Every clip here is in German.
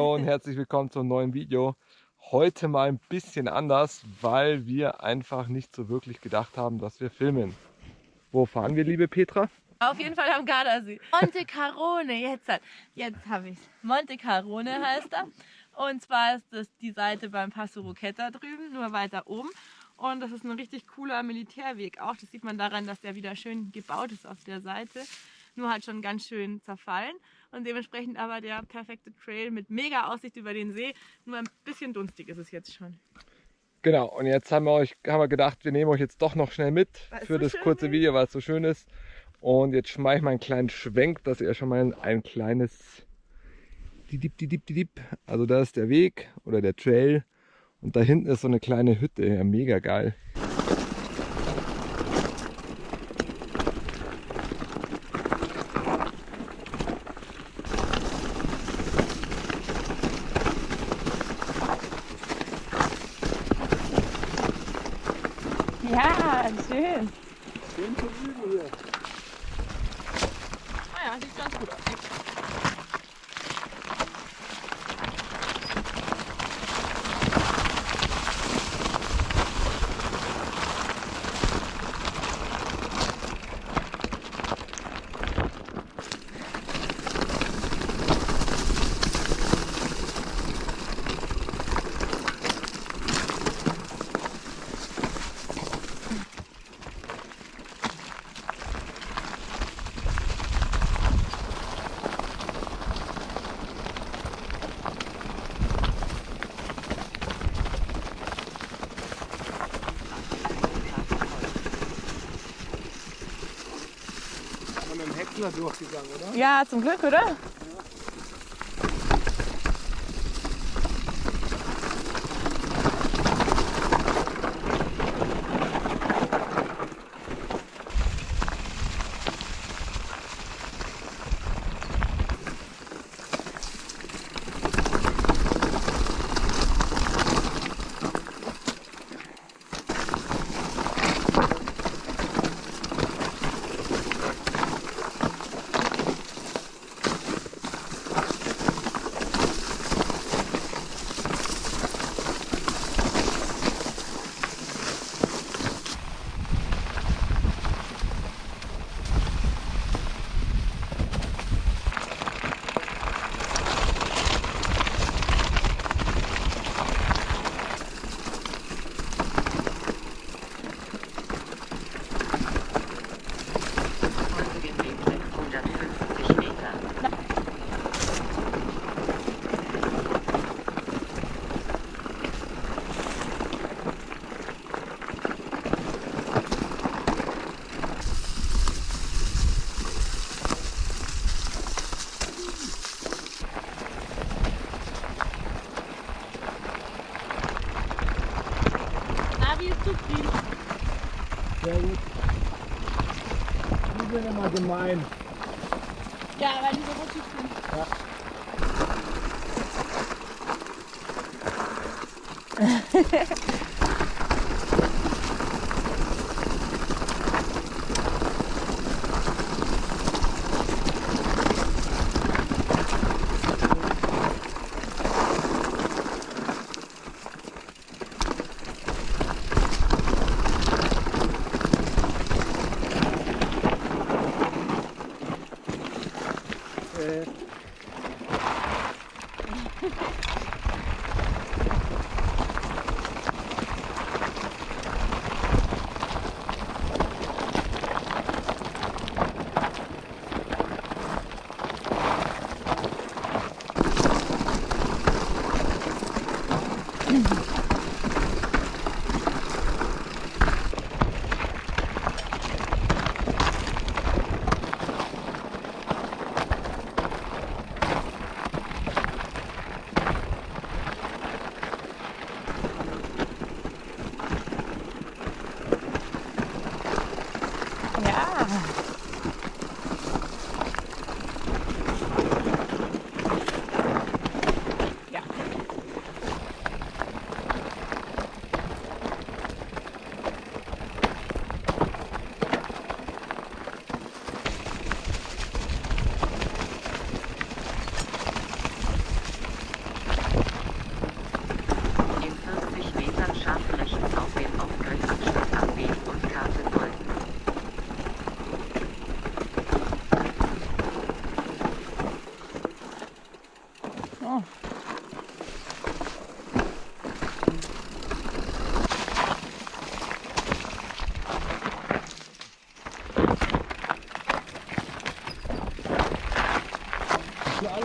und herzlich willkommen zum neuen Video. Heute mal ein bisschen anders, weil wir einfach nicht so wirklich gedacht haben, dass wir filmen. Wo fahren wir, liebe Petra? Auf jeden Fall am Gardasee. Monte Carone, jetzt, hat- jetzt habe ich Monte Carone heißt er. Und zwar ist das die Seite beim Passo Roqueta drüben, nur weiter oben. Und das ist ein richtig cooler Militärweg auch. Das sieht man daran, dass der wieder schön gebaut ist auf der Seite. Nur halt schon ganz schön zerfallen. Und dementsprechend aber der perfekte Trail mit mega Aussicht über den See. Nur ein bisschen dunstig ist es jetzt schon. Genau, und jetzt haben wir, euch, haben wir gedacht, wir nehmen euch jetzt doch noch schnell mit Weil es für so das kurze ist. Video, weil es so schön ist. Und jetzt mache ich mal einen kleinen Schwenk, dass ihr schon mal ein kleines Didip, Didip, Didip. Also da ist der Weg oder der Trail. Und da hinten ist so eine kleine Hütte. Ja, mega geil. Ja, schön. Schön zum Üben hier. Naja, sieht ganz gut aus. Häcksler durchgegangen, oder? Ja, zum Glück, oder? Sehr gut. Die sind immer gemein. Ja, weil die so rutschig sind. Äh, Mm-hmm.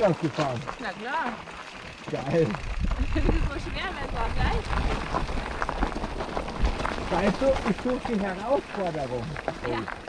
Anders gefahren? Na klar. Geil. Das ist so schwer, auch leicht Weißt du, ich suche die Herausforderung. Ja.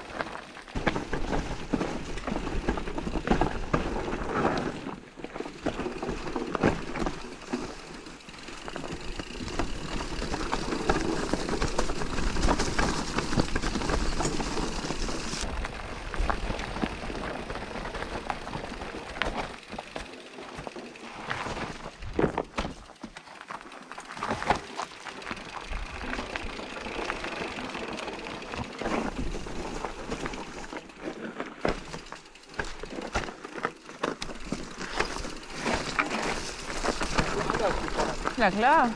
Klar.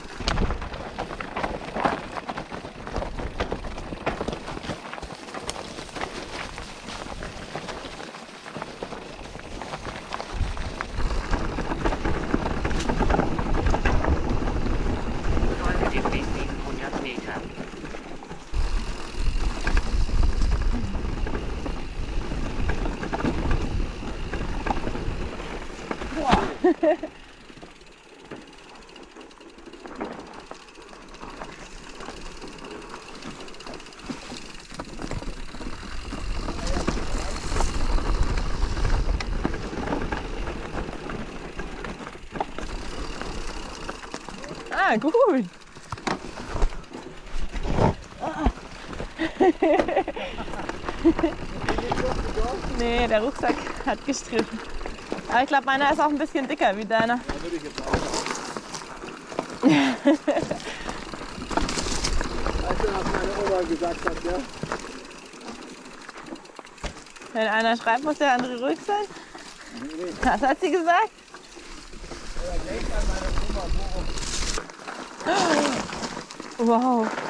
Folge dem Weg 700 Meter. Ah, gut. nee, der Rucksack hat gestriffen. Aber ich glaube, meiner ist auch ein bisschen dicker wie deiner. Da würde ich jetzt auch. Weißt du, was meine Oma gesagt hat, ja? Wenn einer schreibt, muss der andere ruhig sein. Was hat sie gesagt? 啊 哇哦。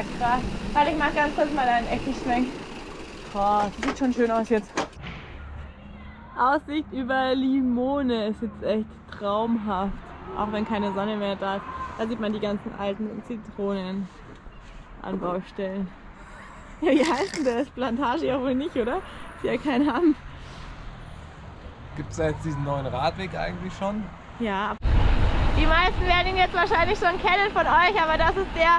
Ja, krass. Warte, ich mach ganz kurz mal einen Eckenschwenk. Krass, sieht schon schön aus jetzt. Aussicht über Limone ist jetzt echt traumhaft. Auch wenn keine Sonne mehr da ist. Da sieht man die ganzen alten Zitronen an Baustellen. Ja, wie heißt denn das? Plantage ja wohl nicht, oder? Ist ja kein haben. Gibt es da jetzt diesen neuen Radweg eigentlich schon? Ja. Die meisten werden ihn jetzt wahrscheinlich schon kennen von euch, aber das ist der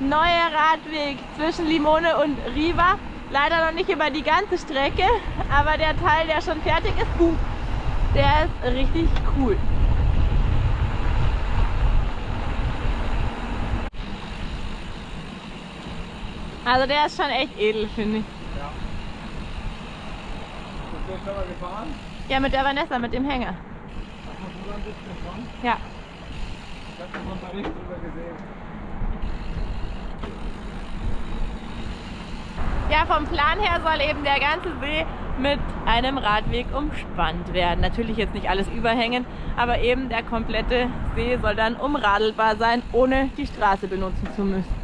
neue Radweg zwischen Limone und Riva. Leider noch nicht über die ganze Strecke, aber der Teil, der schon fertig ist, der ist richtig cool. Also der ist schon echt edel, finde ich. Bist du schon mal gefahren? Ja, mit der Vanessa, mit dem Hänger. Ach, du bist du schon? Ja. Ich hab einen Bericht drüber gesehen. Ja, vom Plan her soll eben der ganze See mit einem Radweg umspannt werden. Natürlich jetzt nicht alles überhängen, aber eben der komplette See soll dann umradelbar sein, ohne die Straße benutzen zu müssen.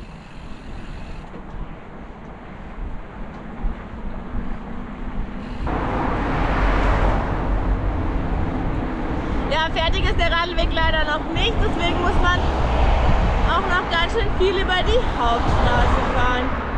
Ja, fertig ist der Radweg leider noch nicht, deswegen muss man auch noch ganz schön viel über die Hauptstraße fahren.